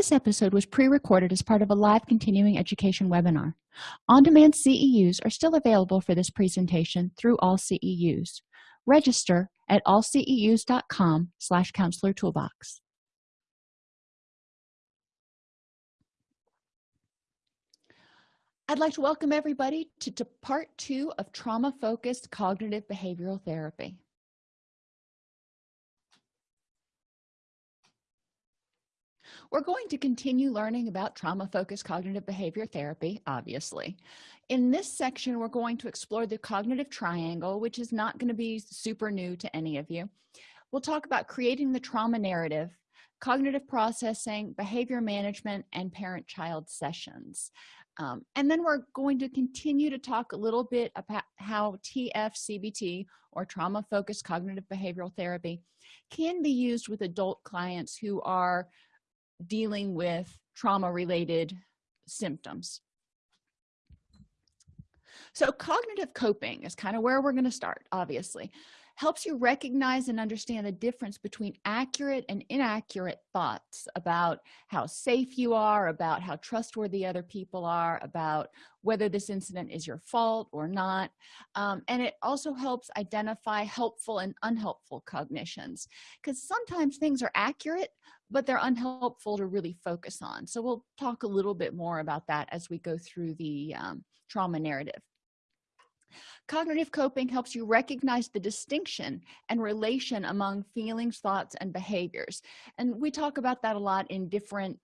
this episode was pre-recorded as part of a live continuing education webinar. On-demand ceus are still available for this presentation through all ceus register at allceus.com slash counselor toolbox. I'd like to welcome everybody to, to part two of trauma-focused cognitive behavioral therapy. We're going to continue learning about trauma-focused cognitive behavior therapy, obviously. In this section, we're going to explore the cognitive triangle, which is not going to be super new to any of you. We'll talk about creating the trauma narrative, cognitive processing, behavior management, and parent-child sessions. Um, and then we're going to continue to talk a little bit about how TFCBT or trauma focused cognitive behavioral therapy can be used with adult clients who are dealing with trauma related symptoms. So cognitive coping is kind of where we're going to start, obviously helps you recognize and understand the difference between accurate and inaccurate thoughts about how safe you are about how trustworthy other people are about whether this incident is your fault or not. Um, and it also helps identify helpful and unhelpful cognitions because sometimes things are accurate but they're unhelpful to really focus on. So we'll talk a little bit more about that as we go through the um, trauma narrative cognitive coping helps you recognize the distinction and relation among feelings thoughts and behaviors. And we talk about that a lot in different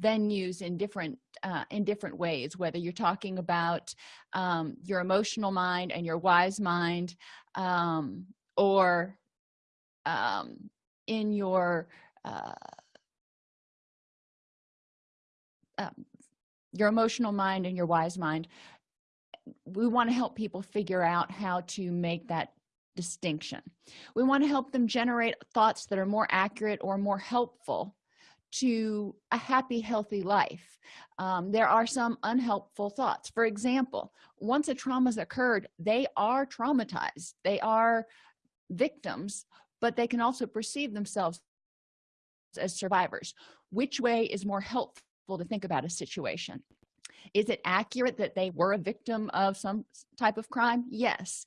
venues in different uh, in different ways whether you're talking about um, your emotional mind and your wise mind um, or um, in your uh, uh, your emotional mind and your wise mind we want to help people figure out how to make that distinction. We want to help them generate thoughts that are more accurate or more helpful to a happy healthy life. Um, there are some unhelpful thoughts. For example once a trauma has occurred they are traumatized. They are victims but they can also perceive themselves as survivors. Which way is more helpful to think about a situation is it accurate that they were a victim of some type of crime? Yes.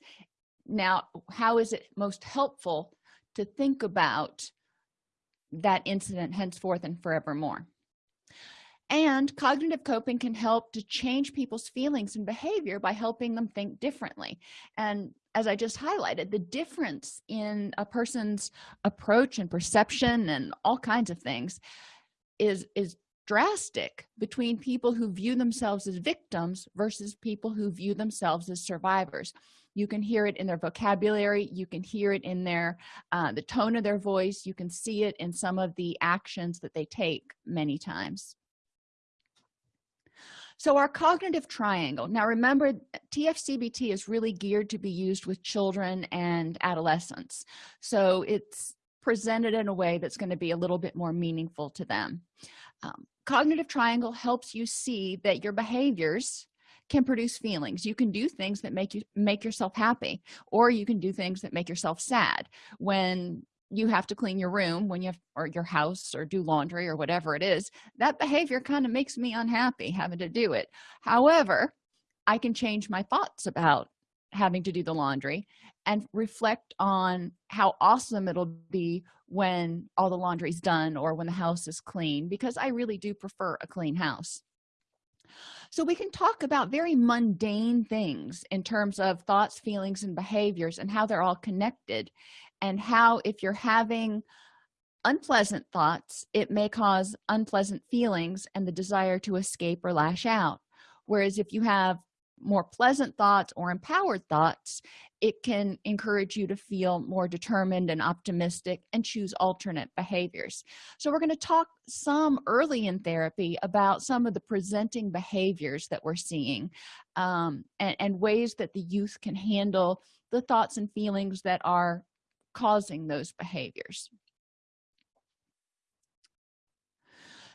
Now how is it most helpful to think about that incident henceforth and forevermore? And cognitive coping can help to change people's feelings and behavior by helping them think differently. And as i just highlighted the difference in a person's approach and perception and all kinds of things is is drastic between people who view themselves as victims versus people who view themselves as survivors. You can hear it in their vocabulary. You can hear it in their uh, the tone of their voice. You can see it in some of the actions that they take many times. So our cognitive triangle. Now remember tfcbt is really geared to be used with children and adolescents. So it's presented in a way that's going to be a little bit more meaningful to them um, cognitive triangle helps you see that your behaviors can produce feelings. You can do things that make you make yourself happy or you can do things that make yourself sad. When you have to clean your room when you have or your house or do laundry or whatever it is that behavior kind of makes me unhappy having to do it. However i can change my thoughts about having to do the laundry and reflect on how awesome it'll be when all the laundry's done or when the house is clean because i really do prefer a clean house. So we can talk about very mundane things in terms of thoughts feelings and behaviors and how they're all connected and how if you're having unpleasant thoughts it may cause unpleasant feelings and the desire to escape or lash out. Whereas if you have more pleasant thoughts or empowered thoughts it can encourage you to feel more determined and optimistic and choose alternate behaviors. So we're going to talk some early in therapy about some of the presenting behaviors that we're seeing um, and, and ways that the youth can handle the thoughts and feelings that are causing those behaviors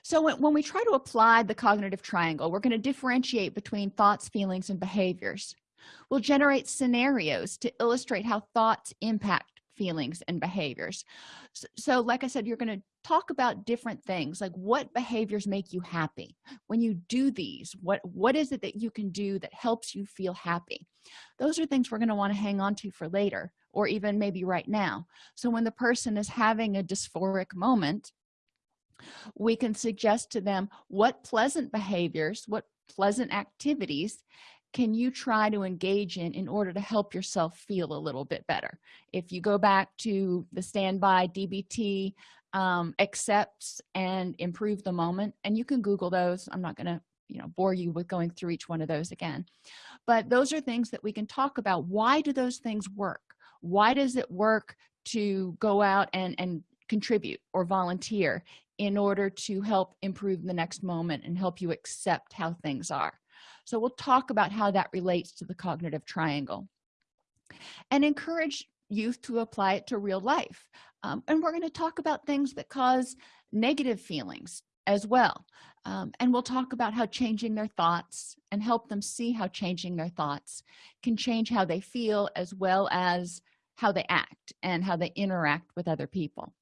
so when, when we try to apply the cognitive triangle we're going to differentiate between thoughts feelings and behaviors. We'll generate scenarios to illustrate how thoughts impact feelings and behaviors. So, so like i said you're going to talk about different things like what behaviors make you happy. When you do these what what is it that you can do that helps you feel happy? Those are things we're going to want to hang on to for later or even maybe right now. So when the person is having a dysphoric moment we can suggest to them what pleasant behaviors what pleasant activities can you try to engage in in order to help yourself feel a little bit better. If you go back to the standby dbt um, accepts and improve the moment and you can google those. I'm not going to you know bore you with going through each one of those again. But those are things that we can talk about. Why do those things work? Why does it work to go out and and contribute or volunteer in order to help improve the next moment and help you accept how things are. So we'll talk about how that relates to the cognitive triangle and encourage youth to apply it to real life. Um, and we're going to talk about things that cause negative feelings as well. Um, and we'll talk about how changing their thoughts and help them see how changing their thoughts can change how they feel as well as how they act and how they interact with other people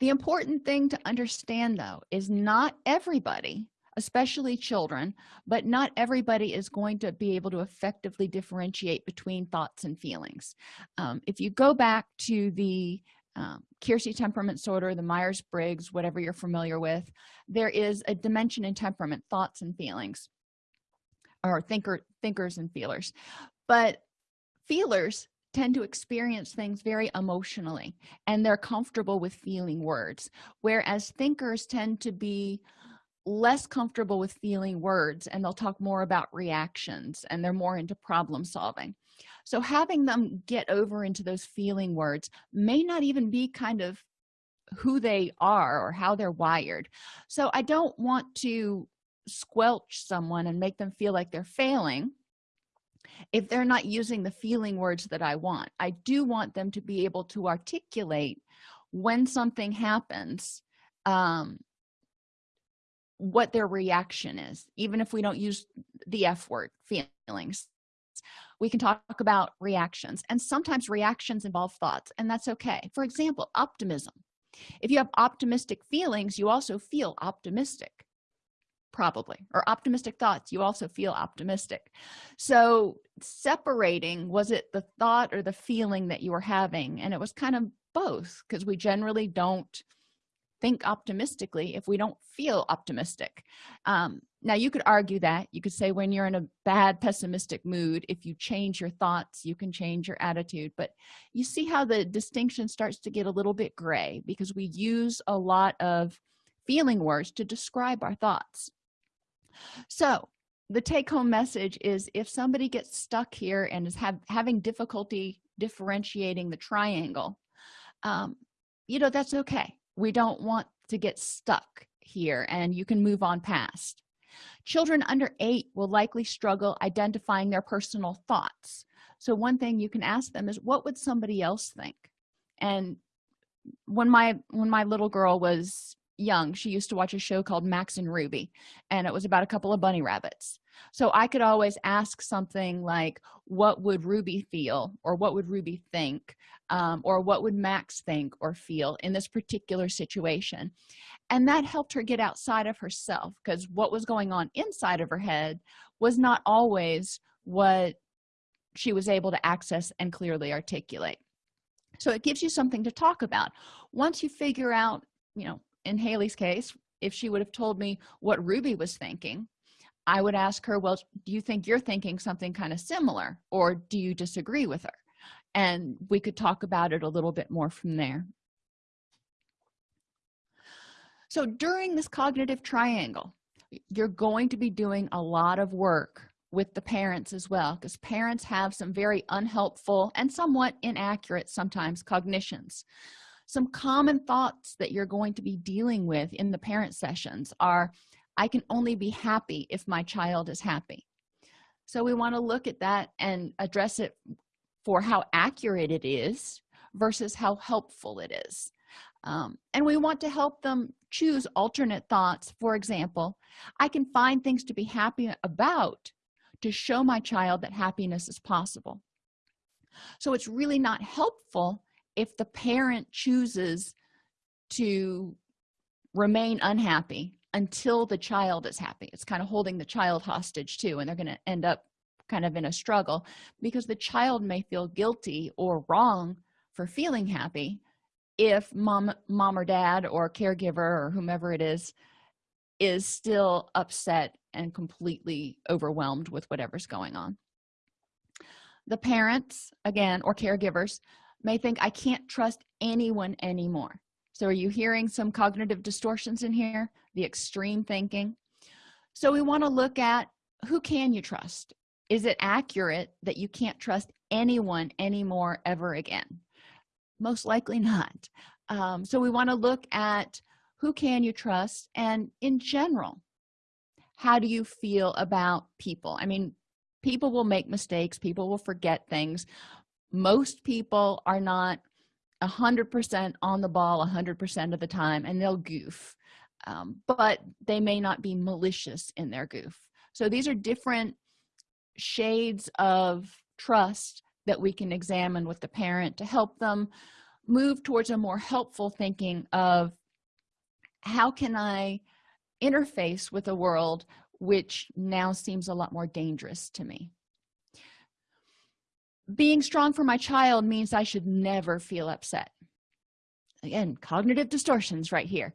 the important thing to understand though is not everybody especially children but not everybody is going to be able to effectively differentiate between thoughts and feelings. Um, if you go back to the um, Keirsey Temperament Sorter the Myers-Briggs whatever you're familiar with there is a dimension in temperament thoughts and feelings or thinker thinkers and feelers. But feelers tend to experience things very emotionally and they're comfortable with feeling words whereas thinkers tend to be less comfortable with feeling words and they'll talk more about reactions and they're more into problem solving. So having them get over into those feeling words may not even be kind of who they are or how they're wired. So i don't want to squelch someone and make them feel like they're failing if they're not using the feeling words that i want. I do want them to be able to articulate when something happens um what their reaction is even if we don't use the f word feelings. We can talk about reactions and sometimes reactions involve thoughts and that's okay. For example optimism. If you have optimistic feelings you also feel optimistic probably or optimistic thoughts you also feel optimistic. So separating was it the thought or the feeling that you were having? And it was kind of both because we generally don't think optimistically if we don't feel optimistic. Um, now you could argue that. You could say when you're in a bad pessimistic mood if you change your thoughts you can change your attitude. But you see how the distinction starts to get a little bit gray because we use a lot of feeling words to describe our thoughts so the take-home message is if somebody gets stuck here and is have, having difficulty differentiating the triangle um, you know that's okay. We don't want to get stuck here and you can move on past. Children under eight will likely struggle identifying their personal thoughts. So one thing you can ask them is what would somebody else think? And when my when my little girl was young she used to watch a show called max and ruby and it was about a couple of bunny rabbits. So i could always ask something like what would ruby feel or what would ruby think um, or what would max think or feel in this particular situation? And that helped her get outside of herself because what was going on inside of her head was not always what she was able to access and clearly articulate. So it gives you something to talk about. Once you figure out you know in haley's case if she would have told me what ruby was thinking i would ask her well do you think you're thinking something kind of similar or do you disagree with her? And we could talk about it a little bit more from there. So during this cognitive triangle you're going to be doing a lot of work with the parents as well because parents have some very unhelpful and somewhat inaccurate sometimes cognitions some common thoughts that you're going to be dealing with in the parent sessions are i can only be happy if my child is happy. So we want to look at that and address it for how accurate it is versus how helpful it is. Um, and we want to help them choose alternate thoughts. For example i can find things to be happy about to show my child that happiness is possible. So it's really not helpful if the parent chooses to remain unhappy until the child is happy it's kind of holding the child hostage too and they're going to end up kind of in a struggle because the child may feel guilty or wrong for feeling happy if mom mom or dad or caregiver or whomever it is is still upset and completely overwhelmed with whatever's going on. The parents again or caregivers may think i can't trust anyone anymore. So are you hearing some cognitive distortions in here? The extreme thinking? So we want to look at who can you trust? Is it accurate that you can't trust anyone anymore ever again? Most likely not. Um, so we want to look at who can you trust? And in general how do you feel about people? I mean people will make mistakes. People will forget things most people are not a hundred percent on the ball a hundred percent of the time and they'll goof um, but they may not be malicious in their goof. So these are different shades of trust that we can examine with the parent to help them move towards a more helpful thinking of how can i interface with a world which now seems a lot more dangerous to me being strong for my child means i should never feel upset. Again cognitive distortions right here.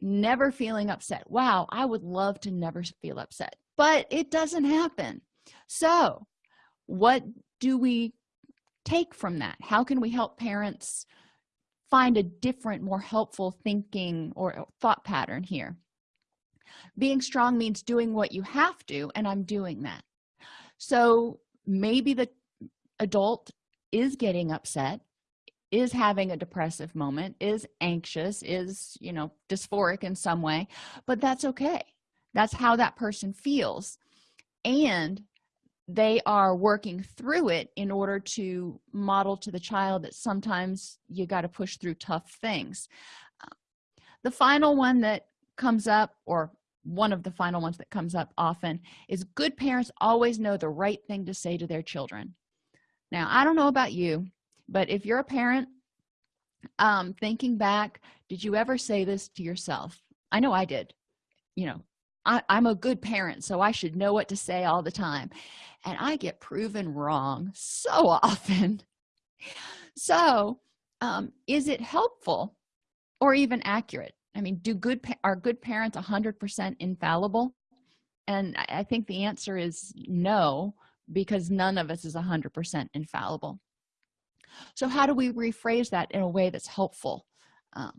Never feeling upset. Wow i would love to never feel upset but it doesn't happen. So what do we take from that? How can we help parents find a different more helpful thinking or thought pattern here? Being strong means doing what you have to and i'm doing that. So maybe the adult is getting upset is having a depressive moment is anxious is you know dysphoric in some way but that's okay. That's how that person feels. And they are working through it in order to model to the child that sometimes you got to push through tough things. The final one that comes up or one of the final ones that comes up often is good parents always know the right thing to say to their children now i don't know about you but if you're a parent um thinking back did you ever say this to yourself? I know i did. You know I, i'm a good parent so i should know what to say all the time. And i get proven wrong so often. So um is it helpful or even accurate? I mean do good are good parents 100 percent infallible? And i think the answer is no because none of us is 100 percent infallible. So how do we rephrase that in a way that's helpful? Um,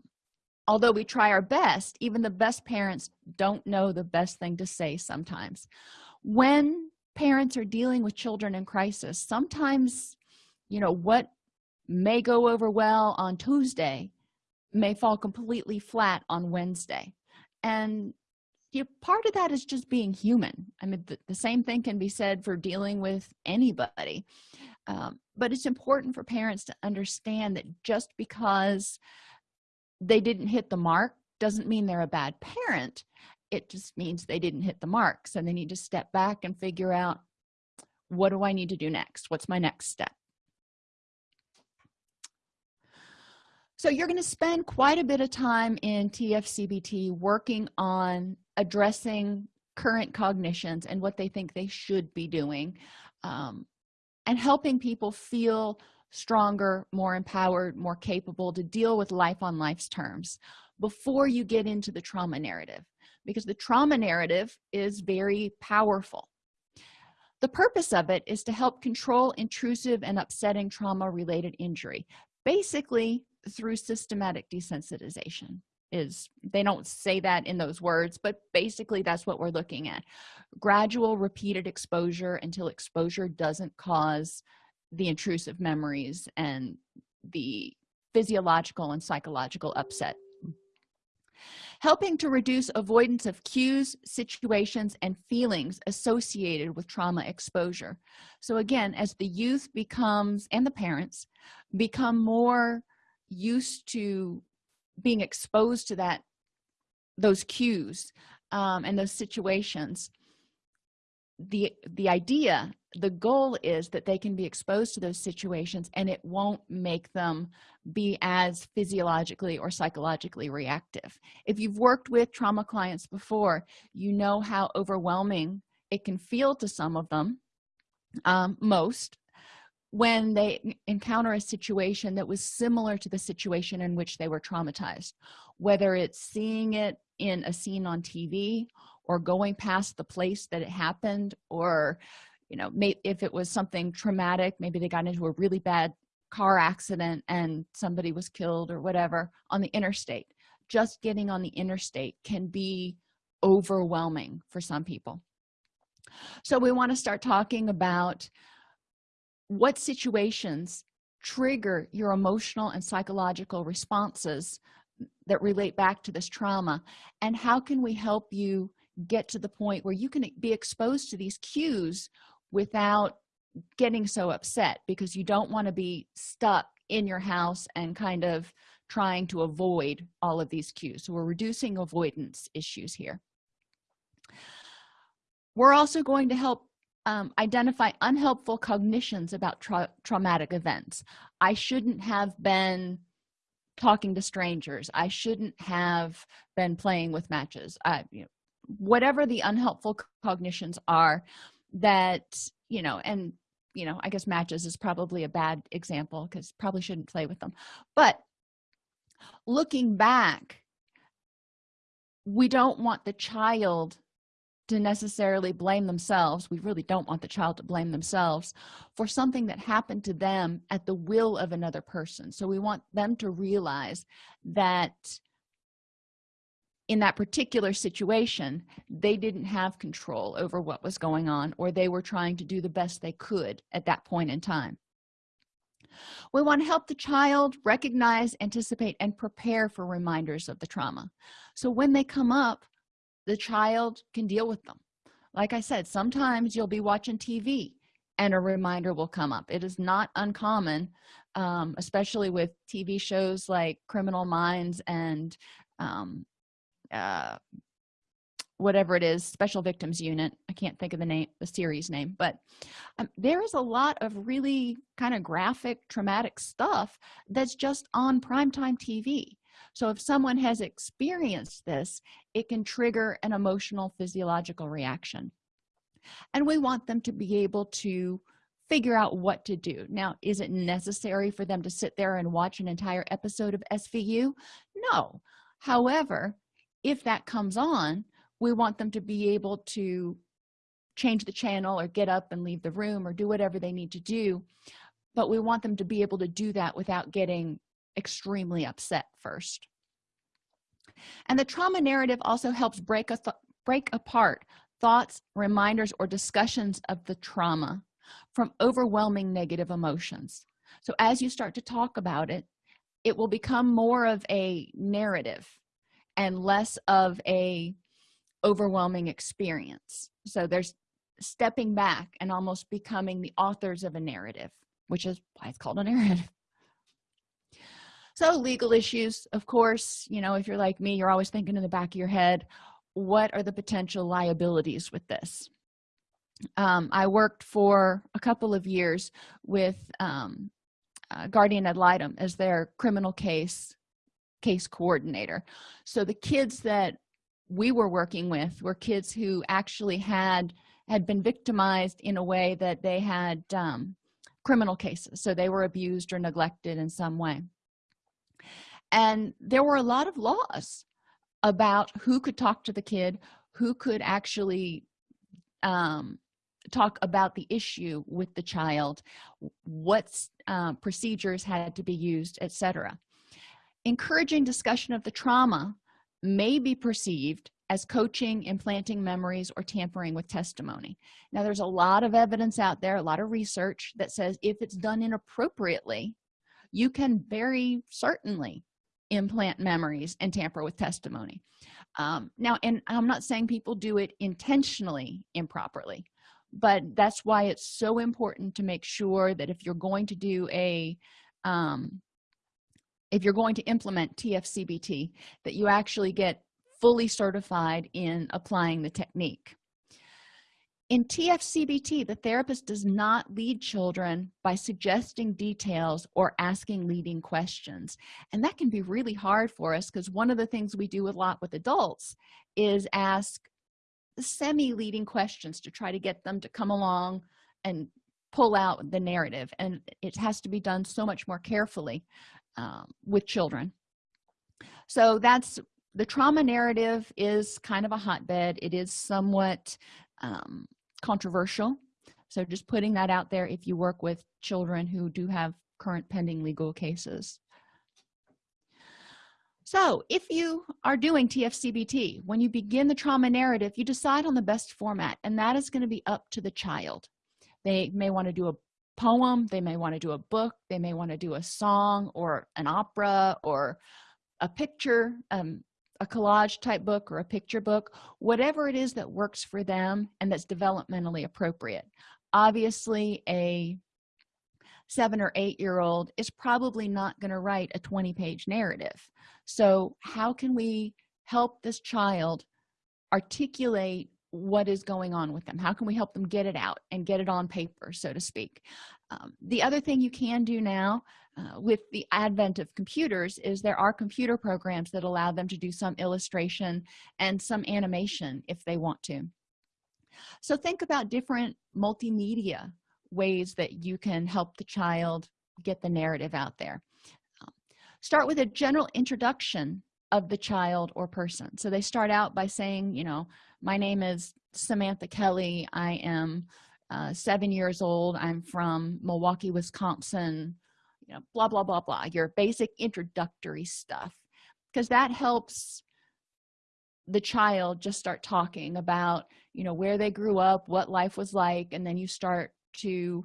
although we try our best even the best parents don't know the best thing to say sometimes. When parents are dealing with children in crisis sometimes you know what may go over well on tuesday may fall completely flat on wednesday. And you know, part of that is just being human. I mean the, the same thing can be said for dealing with anybody. Um, but it's important for parents to understand that just because they didn't hit the mark doesn't mean they're a bad parent. It just means they didn't hit the mark. So they need to step back and figure out what do i need to do next? What's my next step? So you're going to spend quite a bit of time in tfcbt working on addressing current cognitions and what they think they should be doing um, and helping people feel stronger more empowered more capable to deal with life on life's terms before you get into the trauma narrative because the trauma narrative is very powerful. The purpose of it is to help control intrusive and upsetting trauma related injury basically through systematic desensitization is they don't say that in those words but basically that's what we're looking at. Gradual repeated exposure until exposure doesn't cause the intrusive memories and the physiological and psychological upset. Helping to reduce avoidance of cues situations and feelings associated with trauma exposure. So again as the youth becomes and the parents become more used to being exposed to that those cues um, and those situations the the idea the goal is that they can be exposed to those situations and it won't make them be as physiologically or psychologically reactive. If you've worked with trauma clients before you know how overwhelming it can feel to some of them um, most when they encounter a situation that was similar to the situation in which they were traumatized. Whether it's seeing it in a scene on tv or going past the place that it happened or you know if it was something traumatic maybe they got into a really bad car accident and somebody was killed or whatever on the interstate. Just getting on the interstate can be overwhelming for some people. So we want to start talking about what situations trigger your emotional and psychological responses that relate back to this trauma? And how can we help you get to the point where you can be exposed to these cues without getting so upset? Because you don't want to be stuck in your house and kind of trying to avoid all of these cues. So we're reducing avoidance issues here. We're also going to help um, identify unhelpful cognitions about tra traumatic events. I shouldn't have been talking to strangers. I shouldn't have been playing with matches. I, you know, whatever the unhelpful cognitions are that you know and you know i guess matches is probably a bad example because probably shouldn't play with them. But looking back we don't want the child to necessarily blame themselves we really don't want the child to blame themselves for something that happened to them at the will of another person. So we want them to realize that in that particular situation they didn't have control over what was going on or they were trying to do the best they could at that point in time. We want to help the child recognize anticipate and prepare for reminders of the trauma. So when they come up the child can deal with them. Like i said sometimes you'll be watching tv and a reminder will come up. It is not uncommon um, especially with tv shows like criminal minds and um, uh, whatever it is special victims unit. I can't think of the name the series name but um, there is a lot of really kind of graphic traumatic stuff that's just on primetime tv so if someone has experienced this it can trigger an emotional physiological reaction. And we want them to be able to figure out what to do. Now is it necessary for them to sit there and watch an entire episode of svu no. However if that comes on we want them to be able to change the channel or get up and leave the room or do whatever they need to do. But we want them to be able to do that without getting extremely upset first. And the trauma narrative also helps break a break apart thoughts reminders or discussions of the trauma from overwhelming negative emotions. So as you start to talk about it it will become more of a narrative and less of a overwhelming experience. So there's stepping back and almost becoming the authors of a narrative which is why it's called a narrative so legal issues of course you know if you're like me you're always thinking in the back of your head what are the potential liabilities with this? Um, i worked for a couple of years with um, uh, guardian ad litem as their criminal case case coordinator. So the kids that we were working with were kids who actually had had been victimized in a way that they had um, criminal cases. So they were abused or neglected in some way and there were a lot of laws about who could talk to the kid who could actually um, talk about the issue with the child what uh, procedures had to be used etc encouraging discussion of the trauma may be perceived as coaching implanting memories or tampering with testimony. Now there's a lot of evidence out there a lot of research that says if it's done inappropriately you can very certainly implant memories and tamper with testimony. Um, now and i'm not saying people do it intentionally improperly but that's why it's so important to make sure that if you're going to do a um, if you're going to implement tfcbt that you actually get fully certified in applying the technique in tfcbt the therapist does not lead children by suggesting details or asking leading questions. And that can be really hard for us because one of the things we do a lot with adults is ask semi-leading questions to try to get them to come along and pull out the narrative. And it has to be done so much more carefully um, with children. So that's the trauma narrative is kind of a hotbed. It is somewhat um, controversial. So just putting that out there if you work with children who do have current pending legal cases. So if you are doing tfcbt when you begin the trauma narrative you decide on the best format and that is going to be up to the child. They may want to do a poem they may want to do a book they may want to do a song or an opera or a picture um, a collage type book or a picture book whatever it is that works for them and that's developmentally appropriate. Obviously a seven or eight year old is probably not going to write a 20 page narrative. So how can we help this child articulate what is going on with them? How can we help them get it out and get it on paper so to speak? Um, the other thing you can do now uh, with the advent of computers is there are computer programs that allow them to do some illustration and some animation if they want to. So think about different multimedia ways that you can help the child get the narrative out there. Start with a general introduction of the child or person. So they start out by saying you know my name is samantha kelly. I am uh, seven years old. I'm from milwaukee wisconsin you know blah blah blah blah your basic introductory stuff because that helps the child just start talking about you know where they grew up what life was like and then you start to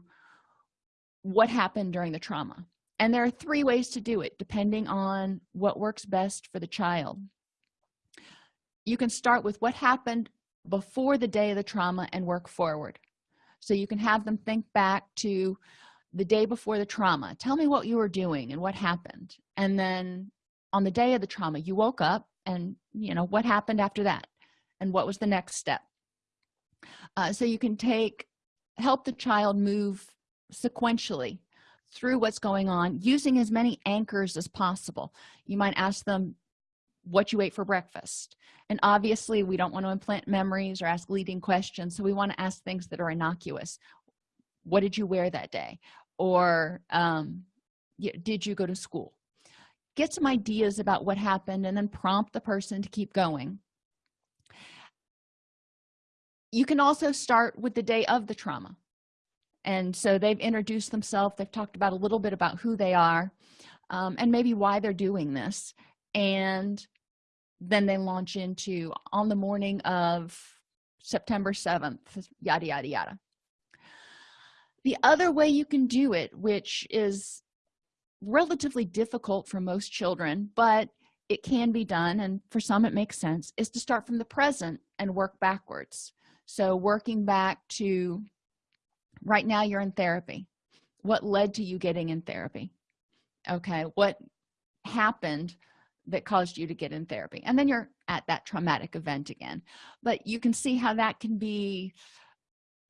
what happened during the trauma. And there are three ways to do it depending on what works best for the child. You can start with what happened before the day of the trauma and work forward. So you can have them think back to the day before the trauma. Tell me what you were doing and what happened. And then on the day of the trauma you woke up and you know what happened after that? And what was the next step? Uh, so you can take help the child move sequentially through what's going on using as many anchors as possible. You might ask them what you ate for breakfast. And obviously we don't want to implant memories or ask leading questions. So we want to ask things that are innocuous. What did you wear that day or um, did you go to school? Get some ideas about what happened and then prompt the person to keep going. You can also start with the day of the trauma. And so they've introduced themselves they've talked about a little bit about who they are um, and maybe why they're doing this. And then they launch into on the morning of september 7th yada yada yada the other way you can do it which is relatively difficult for most children but it can be done and for some it makes sense is to start from the present and work backwards. So working back to right now you're in therapy. What led to you getting in therapy? Okay what happened that caused you to get in therapy? And then you're at that traumatic event again. But you can see how that can be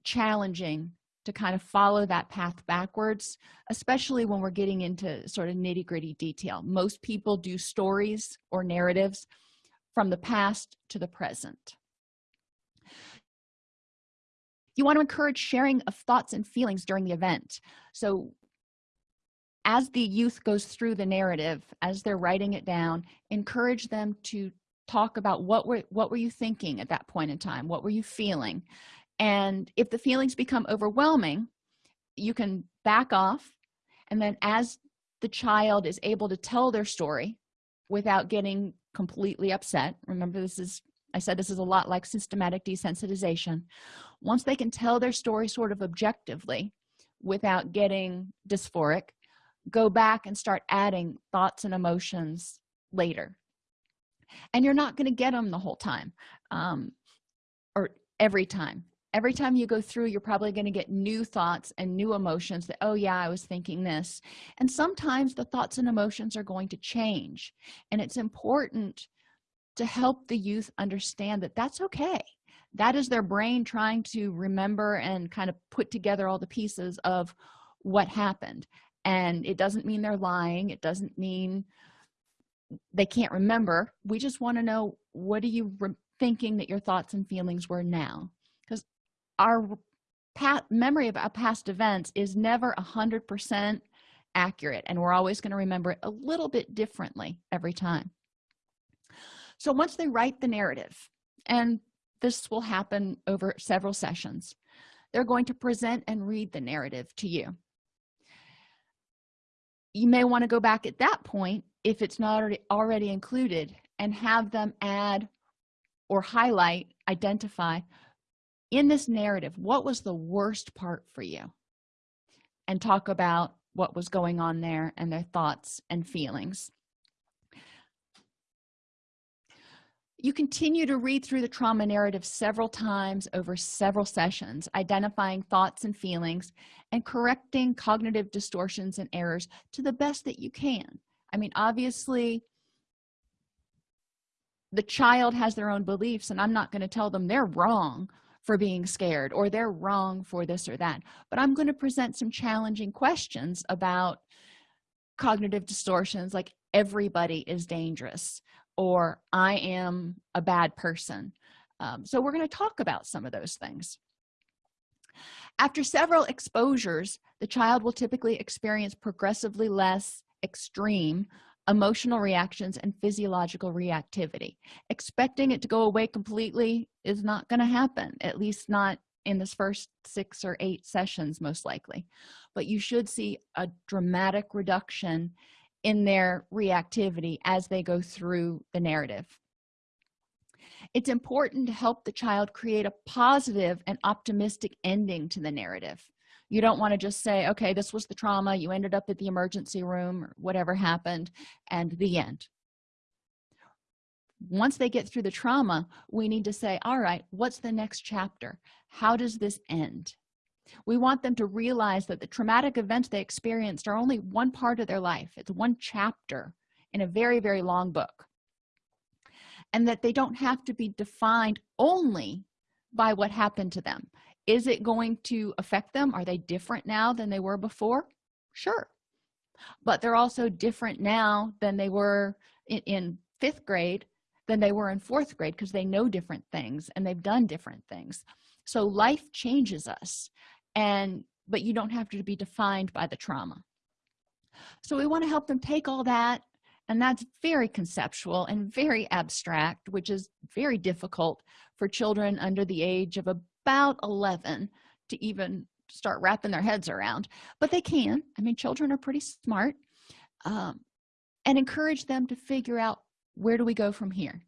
challenging to kind of follow that path backwards especially when we're getting into sort of nitty-gritty detail. Most people do stories or narratives from the past to the present. You want to encourage sharing of thoughts and feelings during the event. So as the youth goes through the narrative as they're writing it down encourage them to talk about what were what were you thinking at that point in time? What were you feeling and if the feelings become overwhelming you can back off. And then as the child is able to tell their story without getting completely upset remember this is i said this is a lot like systematic desensitization. Once they can tell their story sort of objectively without getting dysphoric go back and start adding thoughts and emotions later. And you're not going to get them the whole time um, or every time every time you go through you're probably going to get new thoughts and new emotions that oh yeah i was thinking this. And sometimes the thoughts and emotions are going to change and it's important to help the youth understand that that's okay. That is their brain trying to remember and kind of put together all the pieces of what happened. And it doesn't mean they're lying. It doesn't mean they can't remember. We just want to know what are you thinking that your thoughts and feelings were now our memory of past events is never a hundred percent accurate and we're always going to remember it a little bit differently every time. So once they write the narrative and this will happen over several sessions they're going to present and read the narrative to you. You may want to go back at that point if it's not already already included and have them add or highlight identify in this narrative what was the worst part for you? And talk about what was going on there and their thoughts and feelings. You continue to read through the trauma narrative several times over several sessions identifying thoughts and feelings and correcting cognitive distortions and errors to the best that you can. I mean obviously the child has their own beliefs and i'm not going to tell them they're wrong for being scared or they're wrong for this or that. But i'm going to present some challenging questions about cognitive distortions like everybody is dangerous or i am a bad person. Um, so we're going to talk about some of those things. After several exposures the child will typically experience progressively less extreme emotional reactions and physiological reactivity. Expecting it to go away completely is not going to happen at least not in this first six or eight sessions most likely. But you should see a dramatic reduction in their reactivity as they go through the narrative. It's important to help the child create a positive and optimistic ending to the narrative you don't want to just say okay this was the trauma you ended up at the emergency room or whatever happened and the end. Once they get through the trauma we need to say all right what's the next chapter? How does this end? We want them to realize that the traumatic events they experienced are only one part of their life. It's one chapter in a very very long book. And that they don't have to be defined only by what happened to them is it going to affect them? Are they different now than they were before? Sure. But they're also different now than they were in, in fifth grade than they were in fourth grade because they know different things and they've done different things. So life changes us and but you don't have to be defined by the trauma. So we want to help them take all that and that's very conceptual and very abstract which is very difficult for children under the age of about 11 to even start wrapping their heads around but they can. I mean children are pretty smart um, and encourage them to figure out where do we go from here?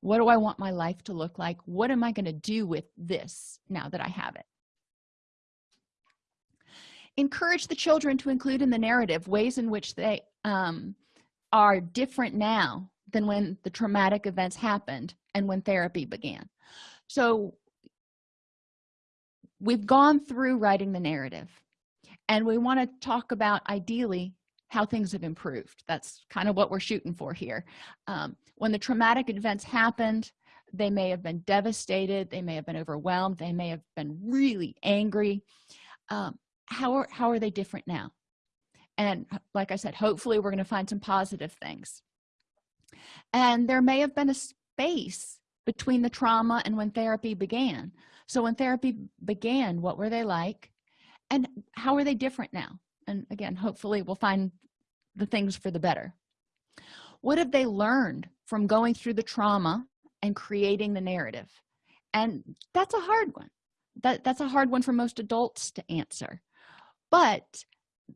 What do i want my life to look like? What am i going to do with this now that i have it? Encourage the children to include in the narrative ways in which they um, are different now than when the traumatic events happened and when therapy began. So we've gone through writing the narrative and we want to talk about ideally how things have improved. That's kind of what we're shooting for here. Um, when the traumatic events happened they may have been devastated they may have been overwhelmed they may have been really angry. Um, how are how are they different now? And like i said hopefully we're going to find some positive things. And there may have been a space between the trauma and when therapy began. So when therapy began what were they like? And how are they different now? And again hopefully we'll find the things for the better. What have they learned from going through the trauma and creating the narrative? And that's a hard one. That that's a hard one for most adults to answer. But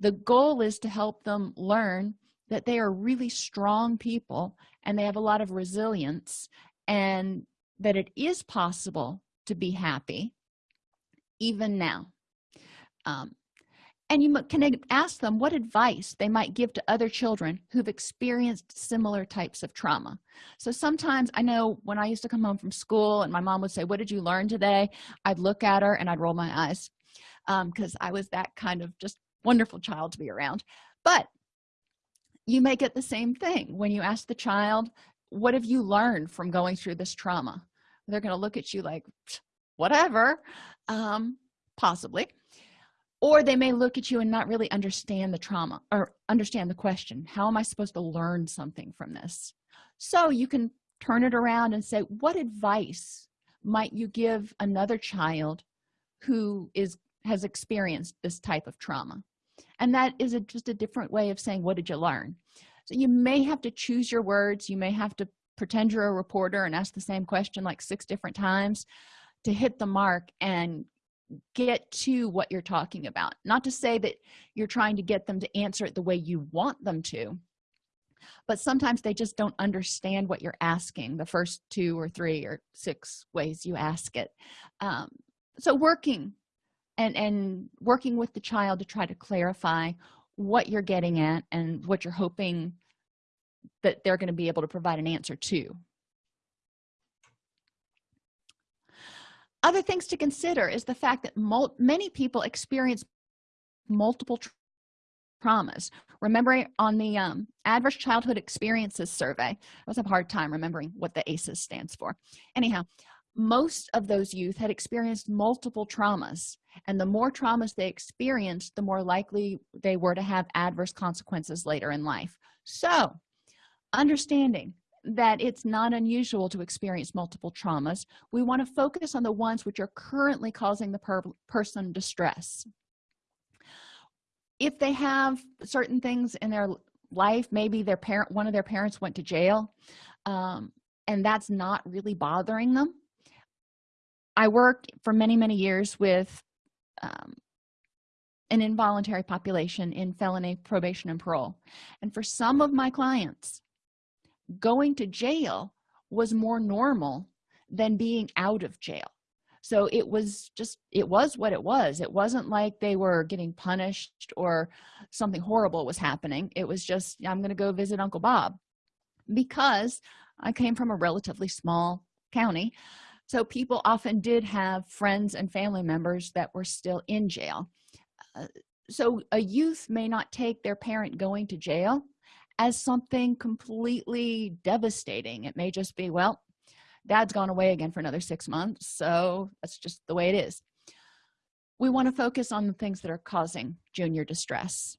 the goal is to help them learn that they are really strong people and they have a lot of resilience and that it is possible to be happy even now. Um, and you can ask them what advice they might give to other children who've experienced similar types of trauma. So sometimes i know when i used to come home from school and my mom would say what did you learn today? I'd look at her and i'd roll my eyes because um, i was that kind of just wonderful child to be around. But you may get the same thing when you ask the child what have you learned from going through this trauma? They're going to look at you like whatever um possibly. Or they may look at you and not really understand the trauma or understand the question how am i supposed to learn something from this? So you can turn it around and say what advice might you give another child who is has experienced this type of trauma? And that is a, just a different way of saying what did you learn so you may have to choose your words. You may have to pretend you're a reporter and ask the same question like six different times to hit the mark and get to what you're talking about. Not to say that you're trying to get them to answer it the way you want them to but sometimes they just don't understand what you're asking the first two or three or six ways you ask it. Um, so working and and working with the child to try to clarify what you're getting at and what you're hoping that they're going to be able to provide an answer to. Other things to consider is the fact that many people experience multiple traumas. Remember on the um, adverse childhood experiences survey i was a hard time remembering what the aces stands for. Anyhow most of those youth had experienced multiple traumas and the more traumas they experienced the more likely they were to have adverse consequences later in life. So understanding that it's not unusual to experience multiple traumas we want to focus on the ones which are currently causing the per person distress. If they have certain things in their life maybe their parent one of their parents went to jail um, and that's not really bothering them i worked for many many years with um, an involuntary population in felony probation and parole. And for some of my clients going to jail was more normal than being out of jail. So it was just it was what it was. It wasn't like they were getting punished or something horrible was happening. It was just i'm going to go visit uncle bob. Because i came from a relatively small county so people often did have friends and family members that were still in jail. Uh, so a youth may not take their parent going to jail as something completely devastating. It may just be well dad's gone away again for another six months so that's just the way it is. We want to focus on the things that are causing junior distress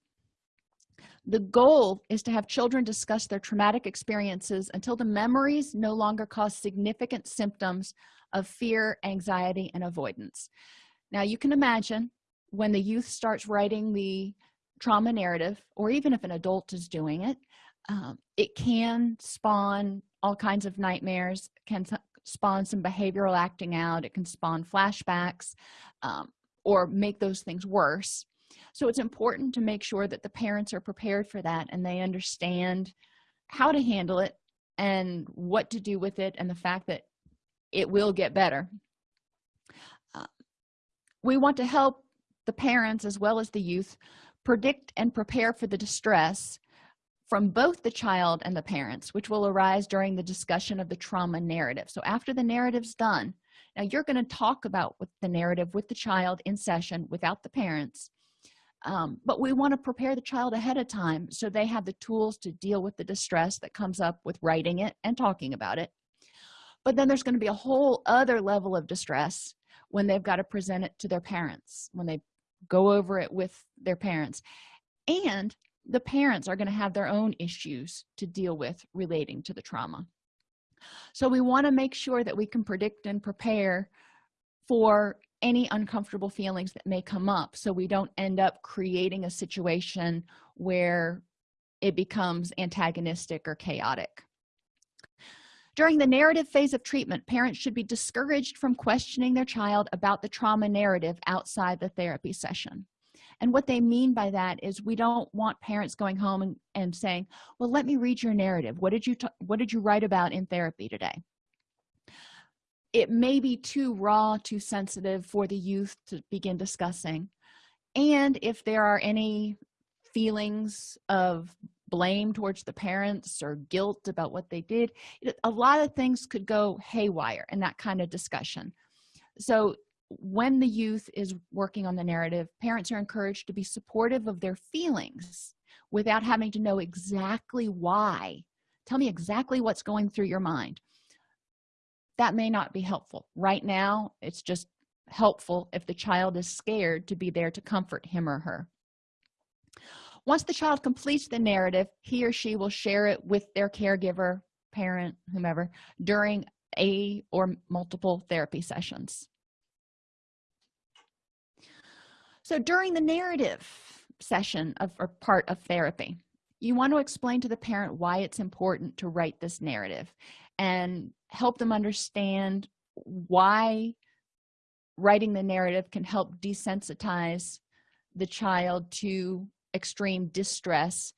the goal is to have children discuss their traumatic experiences until the memories no longer cause significant symptoms of fear anxiety and avoidance. Now you can imagine when the youth starts writing the trauma narrative or even if an adult is doing it um, it can spawn all kinds of nightmares can spawn some behavioral acting out it can spawn flashbacks um, or make those things worse so it's important to make sure that the parents are prepared for that and they understand how to handle it and what to do with it and the fact that it will get better. Uh, we want to help the parents as well as the youth predict and prepare for the distress from both the child and the parents which will arise during the discussion of the trauma narrative. So after the narrative's done now you're going to talk about the narrative with the child in session without the parents um, but we want to prepare the child ahead of time so they have the tools to deal with the distress that comes up with writing it and talking about it. But then there's going to be a whole other level of distress when they've got to present it to their parents when they go over it with their parents. And the parents are going to have their own issues to deal with relating to the trauma. So we want to make sure that we can predict and prepare for any uncomfortable feelings that may come up. So we don't end up creating a situation where it becomes antagonistic or chaotic. During the narrative phase of treatment parents should be discouraged from questioning their child about the trauma narrative outside the therapy session. And what they mean by that is we don't want parents going home and, and saying well let me read your narrative. What did you what did you write about in therapy today it may be too raw too sensitive for the youth to begin discussing. And if there are any feelings of blame towards the parents or guilt about what they did a lot of things could go haywire in that kind of discussion. So when the youth is working on the narrative parents are encouraged to be supportive of their feelings without having to know exactly why. Tell me exactly what's going through your mind that may not be helpful. Right now it's just helpful if the child is scared to be there to comfort him or her. Once the child completes the narrative he or she will share it with their caregiver parent whomever during a or multiple therapy sessions. So during the narrative session of or part of therapy you want to explain to the parent why it's important to write this narrative. And help them understand why writing the narrative can help desensitize the child to extreme distress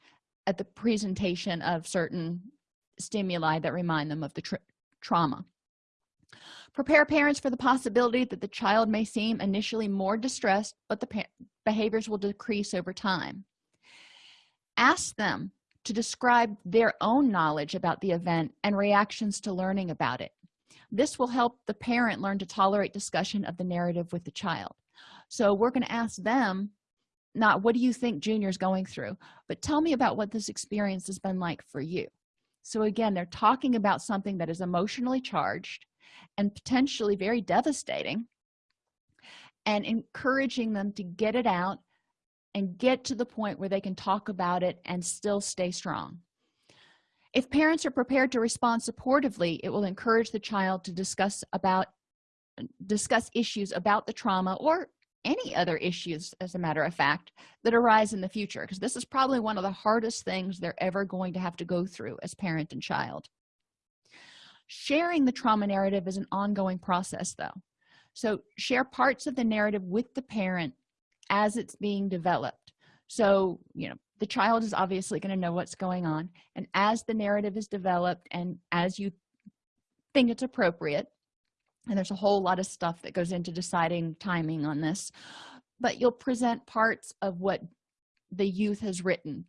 at the presentation of certain stimuli that remind them of the tra trauma. Prepare parents for the possibility that the child may seem initially more distressed but the behaviors will decrease over time. Ask them to describe their own knowledge about the event and reactions to learning about it. This will help the parent learn to tolerate discussion of the narrative with the child. So we're going to ask them not what do you think junior's going through? But tell me about what this experience has been like for you. So again they're talking about something that is emotionally charged and potentially very devastating and encouraging them to get it out and get to the point where they can talk about it and still stay strong. If parents are prepared to respond supportively it will encourage the child to discuss about discuss issues about the trauma or any other issues as a matter of fact that arise in the future because this is probably one of the hardest things they're ever going to have to go through as parent and child. Sharing the trauma narrative is an ongoing process though. So share parts of the narrative with the parent as it's being developed. So you know the child is obviously going to know what's going on and as the narrative is developed and as you think it's appropriate and there's a whole lot of stuff that goes into deciding timing on this but you'll present parts of what the youth has written.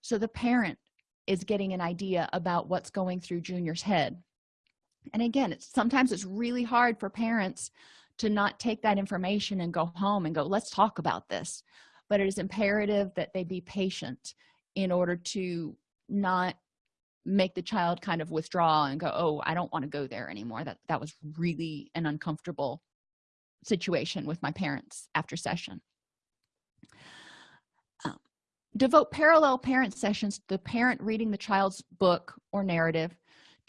So the parent is getting an idea about what's going through junior's head. And again it's sometimes it's really hard for parents to not take that information and go home and go let's talk about this. But it is imperative that they be patient in order to not make the child kind of withdraw and go oh i don't want to go there anymore. That that was really an uncomfortable situation with my parents after session. Um, devote parallel parent sessions to the parent reading the child's book or narrative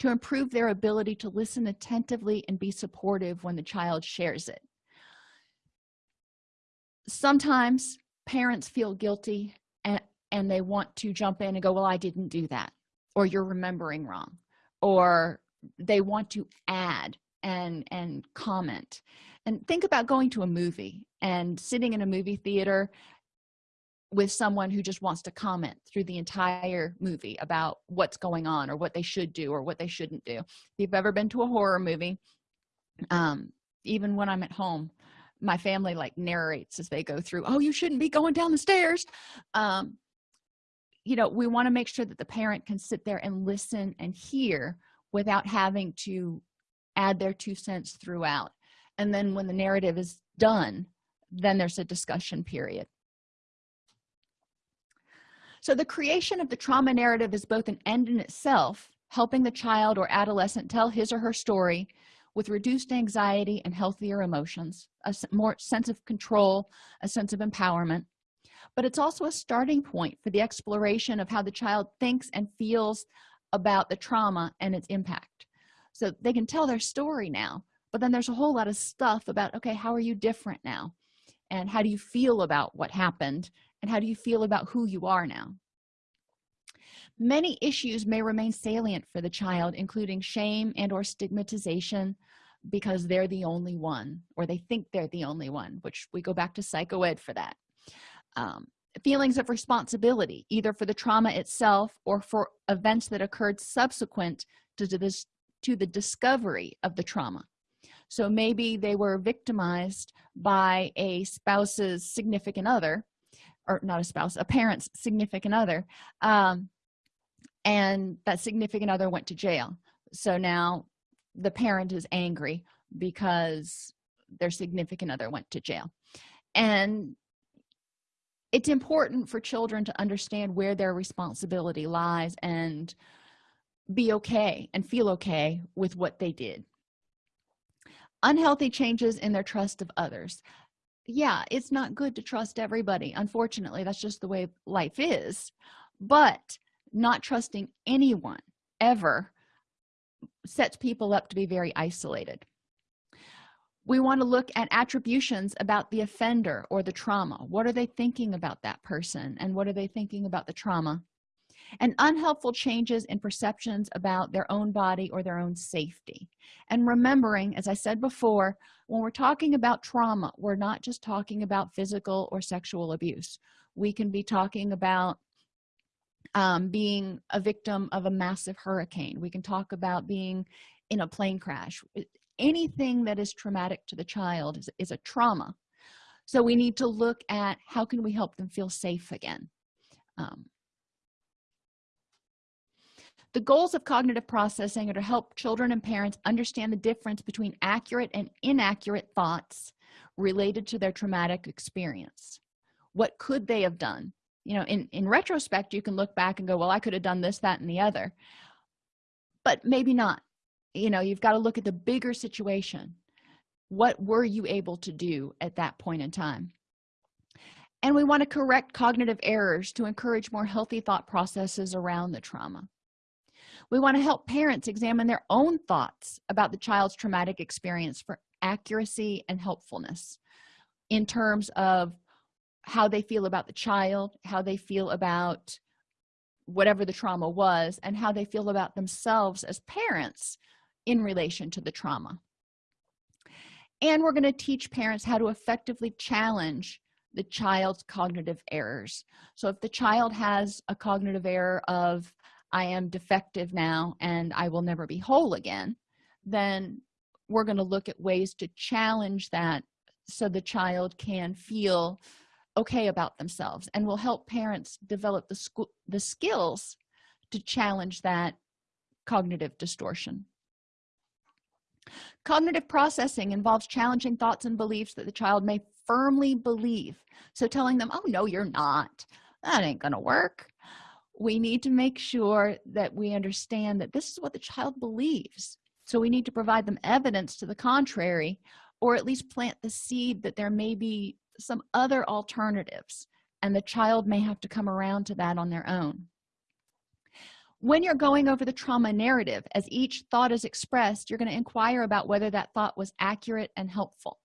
to improve their ability to listen attentively and be supportive when the child shares it. Sometimes parents feel guilty and, and they want to jump in and go well i didn't do that or you're remembering wrong or they want to add and and comment. And think about going to a movie and sitting in a movie theater with someone who just wants to comment through the entire movie about what's going on or what they should do or what they shouldn't do. If you've ever been to a horror movie um, even when i'm at home my family like narrates as they go through oh you shouldn't be going down the stairs. Um, you know we want to make sure that the parent can sit there and listen and hear without having to add their two cents throughout. And then when the narrative is done then there's a discussion period so the creation of the trauma narrative is both an end in itself helping the child or adolescent tell his or her story with reduced anxiety and healthier emotions a more sense of control a sense of empowerment. But it's also a starting point for the exploration of how the child thinks and feels about the trauma and its impact. So they can tell their story now but then there's a whole lot of stuff about okay how are you different now? And how do you feel about what happened and how do you feel about who you are now? Many issues may remain salient for the child including shame and or stigmatization because they're the only one or they think they're the only one which we go back to psychoed for that. Um, feelings of responsibility either for the trauma itself or for events that occurred subsequent to this to the discovery of the trauma. So maybe they were victimized by a spouse's significant other or not a spouse a parent's significant other um, and that significant other went to jail. So now the parent is angry because their significant other went to jail. And it's important for children to understand where their responsibility lies and be okay and feel okay with what they did. Unhealthy changes in their trust of others yeah it's not good to trust everybody. Unfortunately that's just the way life is. But not trusting anyone ever sets people up to be very isolated. We want to look at attributions about the offender or the trauma. What are they thinking about that person? And what are they thinking about the trauma and unhelpful changes in perceptions about their own body or their own safety. And remembering as i said before when we're talking about trauma we're not just talking about physical or sexual abuse. We can be talking about um, being a victim of a massive hurricane. We can talk about being in a plane crash. Anything that is traumatic to the child is, is a trauma. So we need to look at how can we help them feel safe again. Um, the goals of cognitive processing are to help children and parents understand the difference between accurate and inaccurate thoughts related to their traumatic experience. What could they have done? You know in in retrospect you can look back and go well i could have done this that and the other. But maybe not. You know you've got to look at the bigger situation. What were you able to do at that point in time? And we want to correct cognitive errors to encourage more healthy thought processes around the trauma we want to help parents examine their own thoughts about the child's traumatic experience for accuracy and helpfulness in terms of how they feel about the child how they feel about whatever the trauma was and how they feel about themselves as parents in relation to the trauma. And we're going to teach parents how to effectively challenge the child's cognitive errors. So if the child has a cognitive error of i am defective now and i will never be whole again then we're going to look at ways to challenge that so the child can feel okay about themselves and will help parents develop the school the skills to challenge that cognitive distortion. Cognitive processing involves challenging thoughts and beliefs that the child may firmly believe. So telling them oh no you're not. That ain't gonna work we need to make sure that we understand that this is what the child believes. So we need to provide them evidence to the contrary or at least plant the seed that there may be some other alternatives and the child may have to come around to that on their own. When you're going over the trauma narrative as each thought is expressed you're going to inquire about whether that thought was accurate and helpful.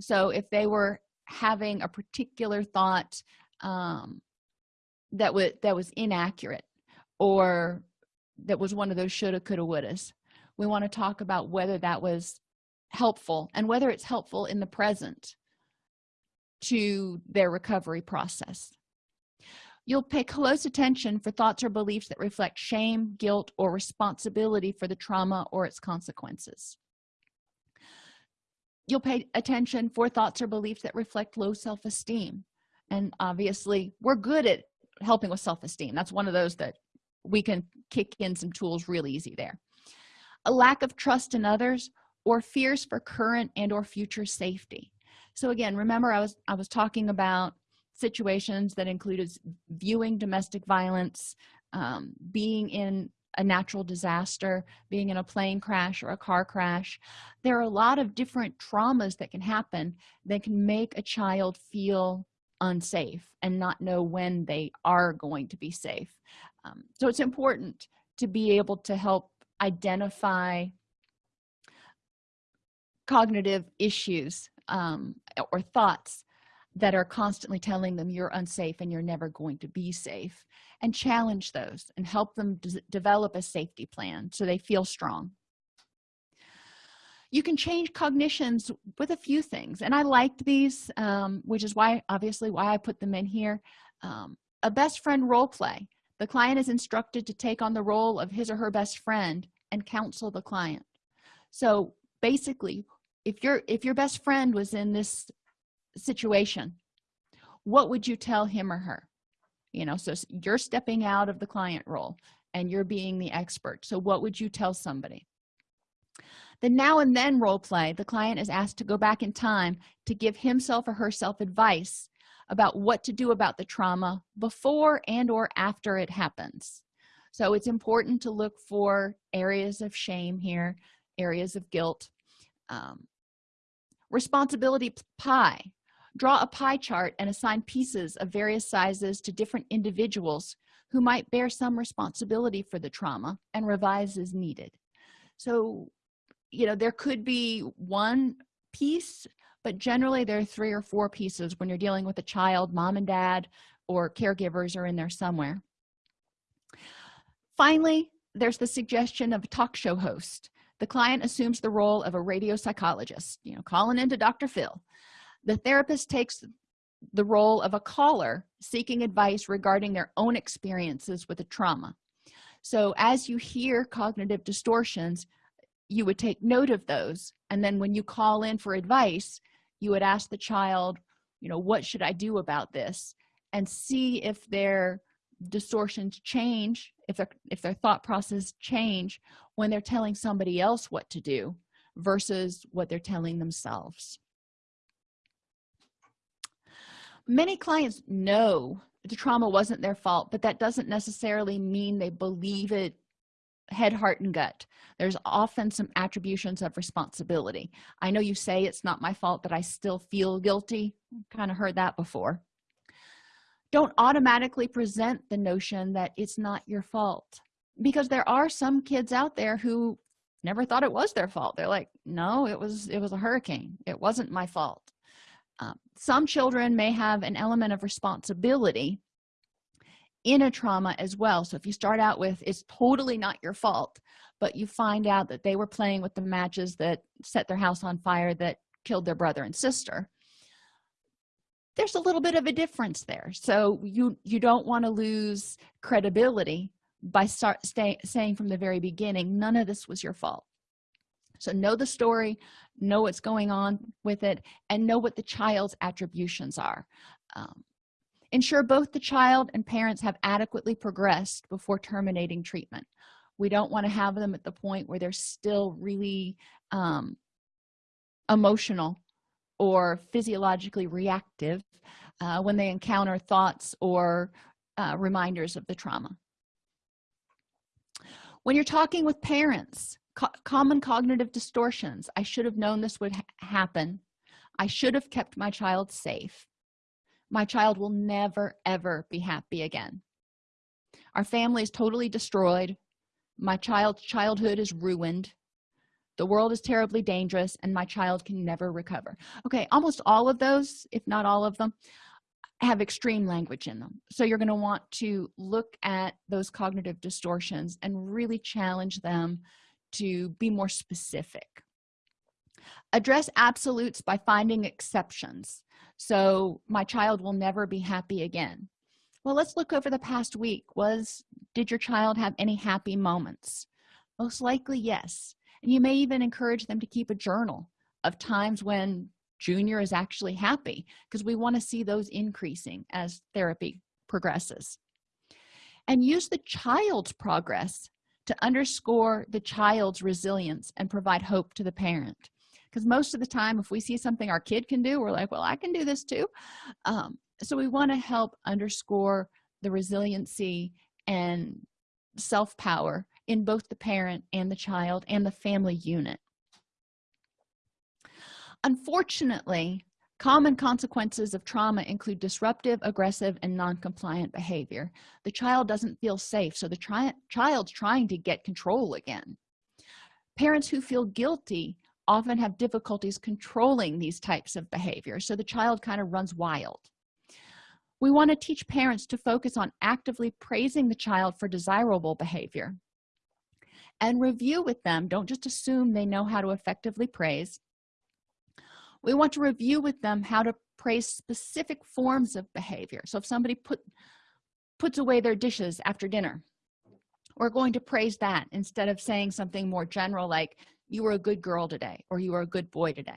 So if they were having a particular thought um, that was that was inaccurate or that was one of those shoulda coulda wouldas. We want to talk about whether that was helpful and whether it's helpful in the present to their recovery process. You'll pay close attention for thoughts or beliefs that reflect shame guilt or responsibility for the trauma or its consequences. You'll pay attention for thoughts or beliefs that reflect low self-esteem and obviously we're good at helping with self-esteem. That's one of those that we can kick in some tools real easy there. A lack of trust in others or fears for current and or future safety. So again remember i was i was talking about situations that included viewing domestic violence um, being in a natural disaster being in a plane crash or a car crash. There are a lot of different traumas that can happen that can make a child feel unsafe and not know when they are going to be safe. Um, so it's important to be able to help identify cognitive issues um, or thoughts that are constantly telling them you're unsafe and you're never going to be safe and challenge those and help them develop a safety plan so they feel strong you can change cognitions with a few things and i liked these um, which is why obviously why i put them in here. Um, a best friend role play. The client is instructed to take on the role of his or her best friend and counsel the client. So basically if your if your best friend was in this situation what would you tell him or her? You know so you're stepping out of the client role and you're being the expert. So what would you tell somebody the now and then role play the client is asked to go back in time to give himself or herself advice about what to do about the trauma before and or after it happens. So it's important to look for areas of shame here areas of guilt. Um, responsibility pie. Draw a pie chart and assign pieces of various sizes to different individuals who might bear some responsibility for the trauma and revise as needed. So you know there could be one piece but generally there are three or four pieces when you're dealing with a child mom and dad or caregivers are in there somewhere. Finally there's the suggestion of a talk show host. The client assumes the role of a radio psychologist you know calling into dr phil. The therapist takes the role of a caller seeking advice regarding their own experiences with a trauma. So as you hear cognitive distortions you would take note of those. And then when you call in for advice you would ask the child you know what should i do about this? And see if their distortions change if their if their thought process change when they're telling somebody else what to do versus what they're telling themselves. Many clients know the trauma wasn't their fault but that doesn't necessarily mean they believe it head heart and gut. There's often some attributions of responsibility. I know you say it's not my fault but i still feel guilty. Kind of heard that before. Don't automatically present the notion that it's not your fault. Because there are some kids out there who never thought it was their fault. They're like no it was it was a hurricane. It wasn't my fault. Um, some children may have an element of responsibility in a trauma as well. So if you start out with it's totally not your fault but you find out that they were playing with the matches that set their house on fire that killed their brother and sister. There's a little bit of a difference there. So you you don't want to lose credibility by start stay, saying from the very beginning none of this was your fault. So know the story know what's going on with it and know what the child's attributions are. Um, ensure both the child and parents have adequately progressed before terminating treatment. We don't want to have them at the point where they're still really um, emotional or physiologically reactive uh, when they encounter thoughts or uh, reminders of the trauma. When you're talking with parents co common cognitive distortions i should have known this would ha happen. I should have kept my child safe my child will never ever be happy again. Our family is totally destroyed. My child's childhood is ruined. The world is terribly dangerous and my child can never recover. Okay almost all of those if not all of them have extreme language in them. So you're going to want to look at those cognitive distortions and really challenge them to be more specific. Address absolutes by finding exceptions so my child will never be happy again. Well let's look over the past week. Was did your child have any happy moments? Most likely yes. And you may even encourage them to keep a journal of times when junior is actually happy because we want to see those increasing as therapy progresses. And use the child's progress to underscore the child's resilience and provide hope to the parent because most of the time if we see something our kid can do we're like well i can do this too. Um, so we want to help underscore the resiliency and self-power in both the parent and the child and the family unit. Unfortunately common consequences of trauma include disruptive aggressive and non-compliant behavior. The child doesn't feel safe so the tri child's trying to get control again. Parents who feel guilty often have difficulties controlling these types of behavior so the child kind of runs wild. We want to teach parents to focus on actively praising the child for desirable behavior and review with them. Don't just assume they know how to effectively praise. We want to review with them how to praise specific forms of behavior. So if somebody put puts away their dishes after dinner we're going to praise that instead of saying something more general like you were a good girl today or you were a good boy today?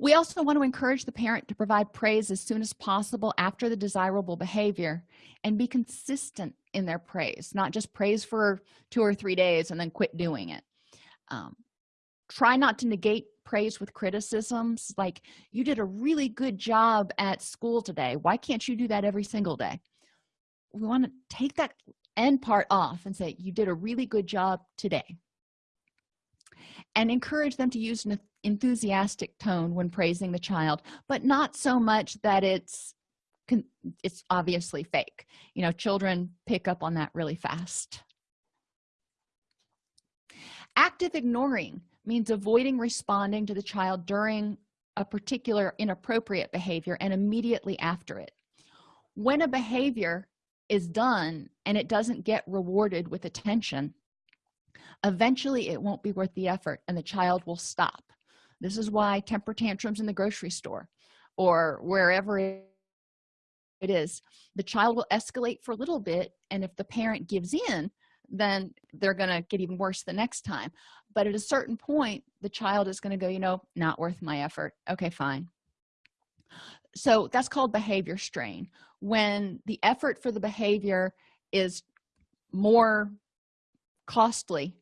We also want to encourage the parent to provide praise as soon as possible after the desirable behavior and be consistent in their praise not just praise for two or three days and then quit doing it. Um, try not to negate praise with criticisms like you did a really good job at school today. Why can't you do that every single day? We want to take that end part off and say you did a really good job today. And encourage them to use an enthusiastic tone when praising the child but not so much that it's it's obviously fake. You know children pick up on that really fast. Active ignoring means avoiding responding to the child during a particular inappropriate behavior and immediately after it. When a behavior is done and it doesn't get rewarded with attention eventually it won't be worth the effort and the child will stop. This is why temper tantrums in the grocery store or wherever it is the child will escalate for a little bit and if the parent gives in then they're going to get even worse the next time. But at a certain point the child is going to go you know not worth my effort. Okay fine. So that's called behavior strain. When the effort for the behavior is more costly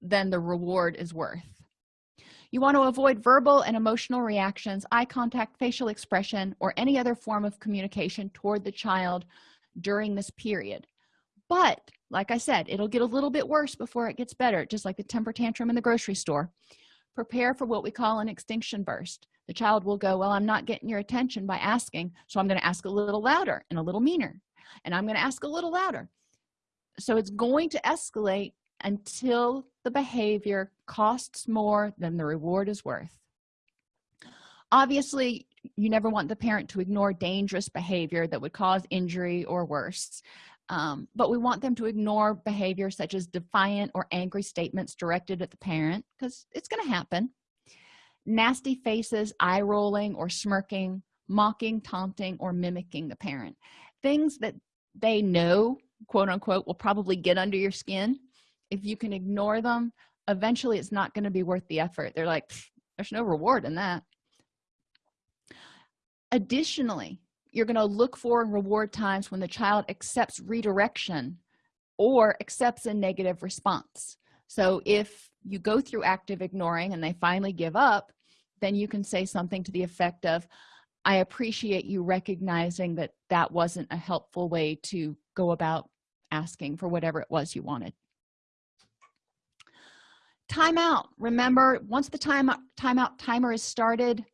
than the reward is worth. You want to avoid verbal and emotional reactions eye contact facial expression or any other form of communication toward the child during this period. But like i said it'll get a little bit worse before it gets better just like the temper tantrum in the grocery store. Prepare for what we call an extinction burst. The child will go well i'm not getting your attention by asking so i'm going to ask a little louder and a little meaner and i'm going to ask a little louder. So it's going to escalate until the behavior costs more than the reward is worth. Obviously you never want the parent to ignore dangerous behavior that would cause injury or worse um, but we want them to ignore behavior such as defiant or angry statements directed at the parent because it's going to happen. Nasty faces eye rolling or smirking mocking taunting or mimicking the parent. Things that they know quote unquote will probably get under your skin. If you can ignore them eventually it's not going to be worth the effort. They're like there's no reward in that. Additionally you're going to look for and reward times when the child accepts redirection or accepts a negative response. So if you go through active ignoring and they finally give up then you can say something to the effect of i appreciate you recognizing that that wasn't a helpful way to go about asking for whatever it was you wanted. Timeout remember once the time timeout timer is started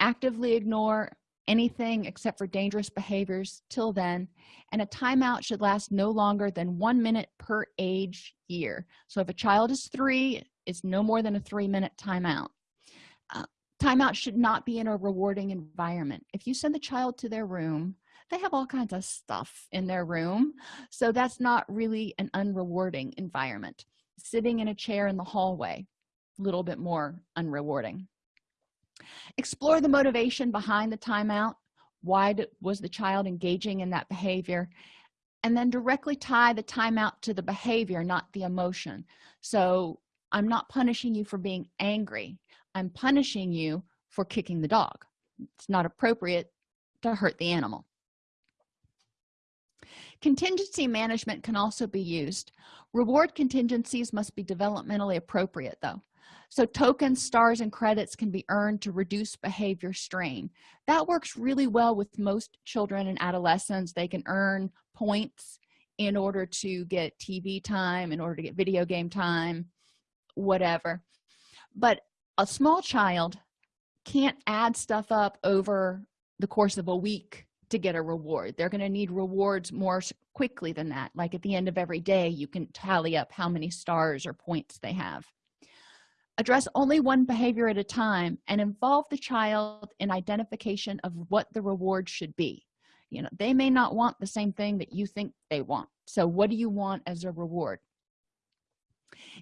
actively ignore anything except for dangerous behaviors till then and a timeout should last no longer than one minute per age year. So if a child is three it's no more than a three minute timeout. Uh, timeout should not be in a rewarding environment. If you send the child to their room they have all kinds of stuff in their room so that's not really an unrewarding environment. Sitting in a chair in the hallway a little bit more unrewarding explore the motivation behind the timeout. Why was the child engaging in that behavior? And then directly tie the timeout to the behavior not the emotion. So i'm not punishing you for being angry. I'm punishing you for kicking the dog. It's not appropriate to hurt the animal. Contingency management can also be used. Reward contingencies must be developmentally appropriate though so tokens stars and credits can be earned to reduce behavior strain. That works really well with most children and adolescents. They can earn points in order to get tv time in order to get video game time whatever. But a small child can't add stuff up over the course of a week to get a reward. They're going to need rewards more quickly than that. Like at the end of every day you can tally up how many stars or points they have address only one behavior at a time and involve the child in identification of what the reward should be. You know they may not want the same thing that you think they want. So what do you want as a reward?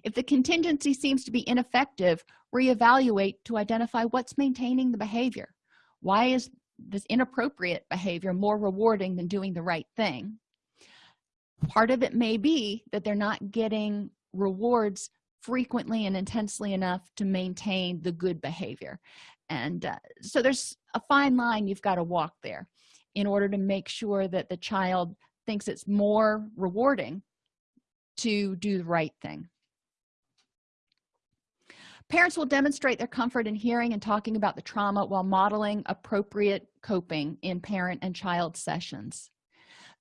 If the contingency seems to be ineffective reevaluate to identify what's maintaining the behavior. Why is this inappropriate behavior more rewarding than doing the right thing? Part of it may be that they're not getting rewards frequently and intensely enough to maintain the good behavior. And uh, so there's a fine line you've got to walk there in order to make sure that the child thinks it's more rewarding to do the right thing. Parents will demonstrate their comfort in hearing and talking about the trauma while modeling appropriate coping in parent and child sessions.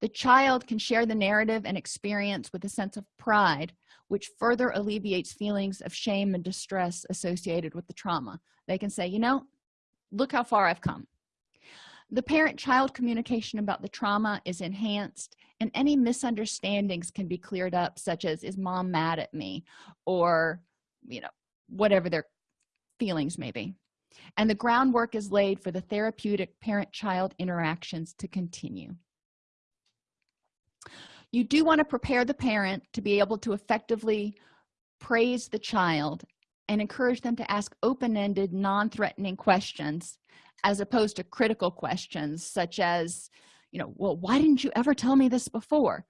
The child can share the narrative and experience with a sense of pride which further alleviates feelings of shame and distress associated with the trauma. They can say you know look how far i've come. The parent-child communication about the trauma is enhanced and any misunderstandings can be cleared up such as is mom mad at me? or you know whatever their feelings may be. And the groundwork is laid for the therapeutic parent-child interactions to continue you do want to prepare the parent to be able to effectively praise the child and encourage them to ask open-ended non-threatening questions as opposed to critical questions such as you know well why didn't you ever tell me this before?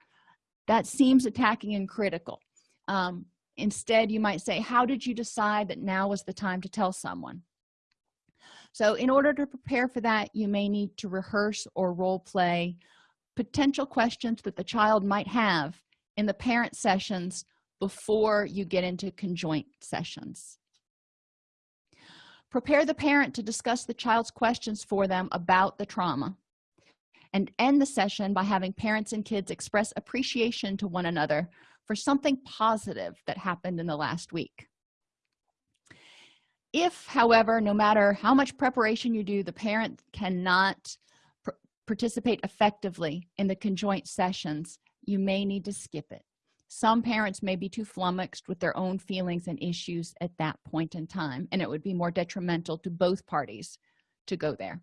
That seems attacking and critical. Um, instead you might say how did you decide that now was the time to tell someone? So in order to prepare for that you may need to rehearse or role play potential questions that the child might have in the parent sessions before you get into conjoint sessions. Prepare the parent to discuss the child's questions for them about the trauma and end the session by having parents and kids express appreciation to one another for something positive that happened in the last week. If however no matter how much preparation you do the parent cannot participate effectively in the conjoint sessions you may need to skip it. Some parents may be too flummoxed with their own feelings and issues at that point in time and it would be more detrimental to both parties to go there.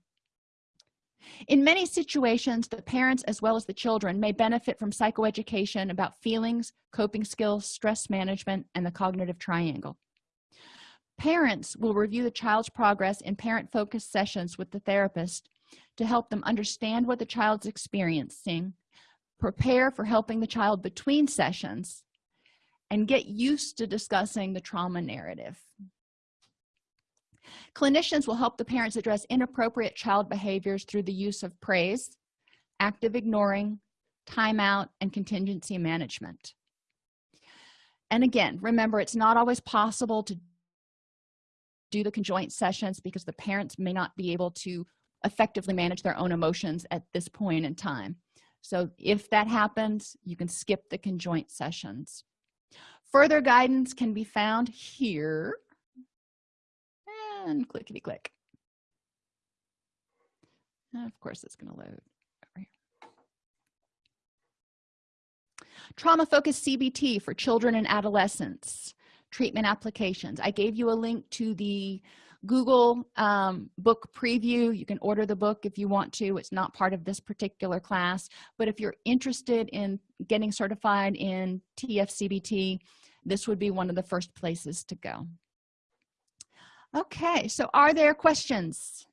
In many situations the parents as well as the children may benefit from psychoeducation about feelings coping skills stress management and the cognitive triangle. Parents will review the child's progress in parent focused sessions with the therapist to help them understand what the child's experiencing prepare for helping the child between sessions and get used to discussing the trauma narrative. Clinicians will help the parents address inappropriate child behaviors through the use of praise active ignoring timeout and contingency management. And again remember it's not always possible to do the conjoint sessions because the parents may not be able to effectively manage their own emotions at this point in time. So if that happens you can skip the conjoint sessions. Further guidance can be found here. And clickety click and of course it's going to load trauma focused cbt for children and adolescents. Treatment applications. I gave you a link to the google um, book preview. You can order the book if you want to. It's not part of this particular class. But if you're interested in getting certified in tfcbt this would be one of the first places to go. Okay so are there questions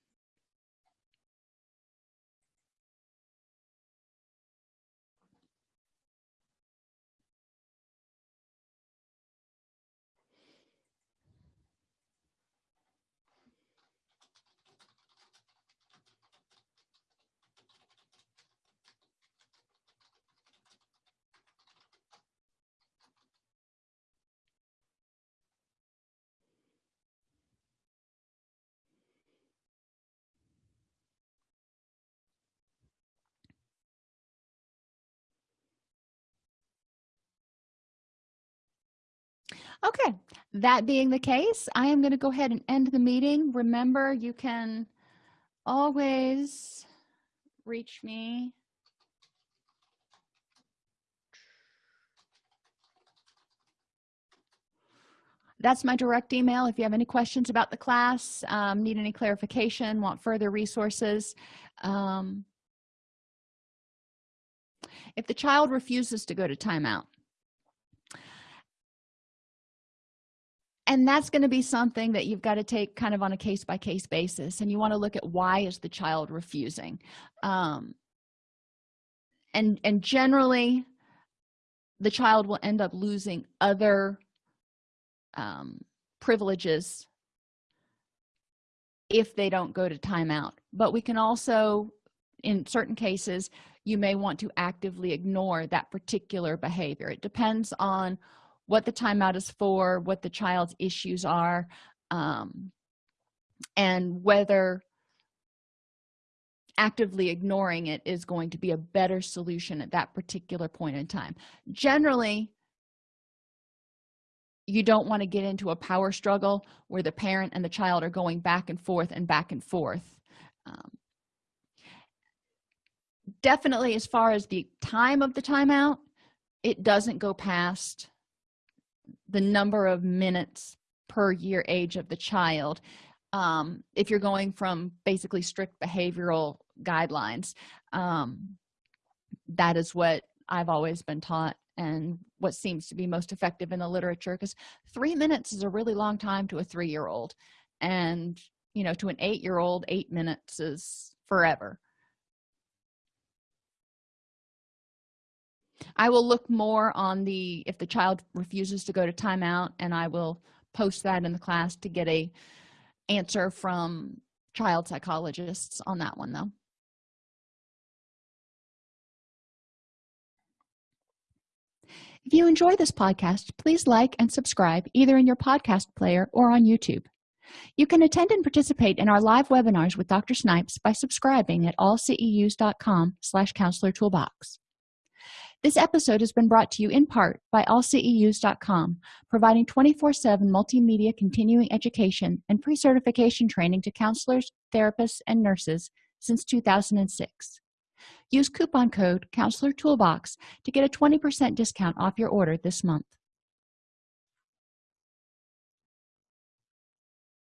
okay that being the case i am going to go ahead and end the meeting. Remember you can always reach me. That's my direct email. If you have any questions about the class um, need any clarification want further resources um, if the child refuses to go to timeout and that's going to be something that you've got to take kind of on a case-by-case -case basis and you want to look at why is the child refusing. Um, and and generally the child will end up losing other um, privileges if they don't go to timeout. But we can also in certain cases you may want to actively ignore that particular behavior. It depends on what the timeout is for what the child's issues are um, and whether actively ignoring it is going to be a better solution at that particular point in time. Generally you don't want to get into a power struggle where the parent and the child are going back and forth and back and forth. Um, definitely as far as the time of the timeout it doesn't go past the number of minutes per year age of the child um, if you're going from basically strict behavioral guidelines um, that is what i've always been taught and what seems to be most effective in the literature because three minutes is a really long time to a three-year-old and you know to an eight-year-old eight minutes is forever i will look more on the if the child refuses to go to timeout and i will post that in the class to get a answer from child psychologists on that one though. If you enjoy this podcast please like and subscribe either in your podcast player or on youtube. You can attend and participate in our live webinars with dr snipes by subscribing at allceus.com slash counselor toolbox this episode has been brought to you in part by allceus.com providing 24-7 multimedia continuing education and pre-certification training to counselors therapists and nurses since 2006 use coupon code counselor toolbox to get a 20 percent discount off your order this month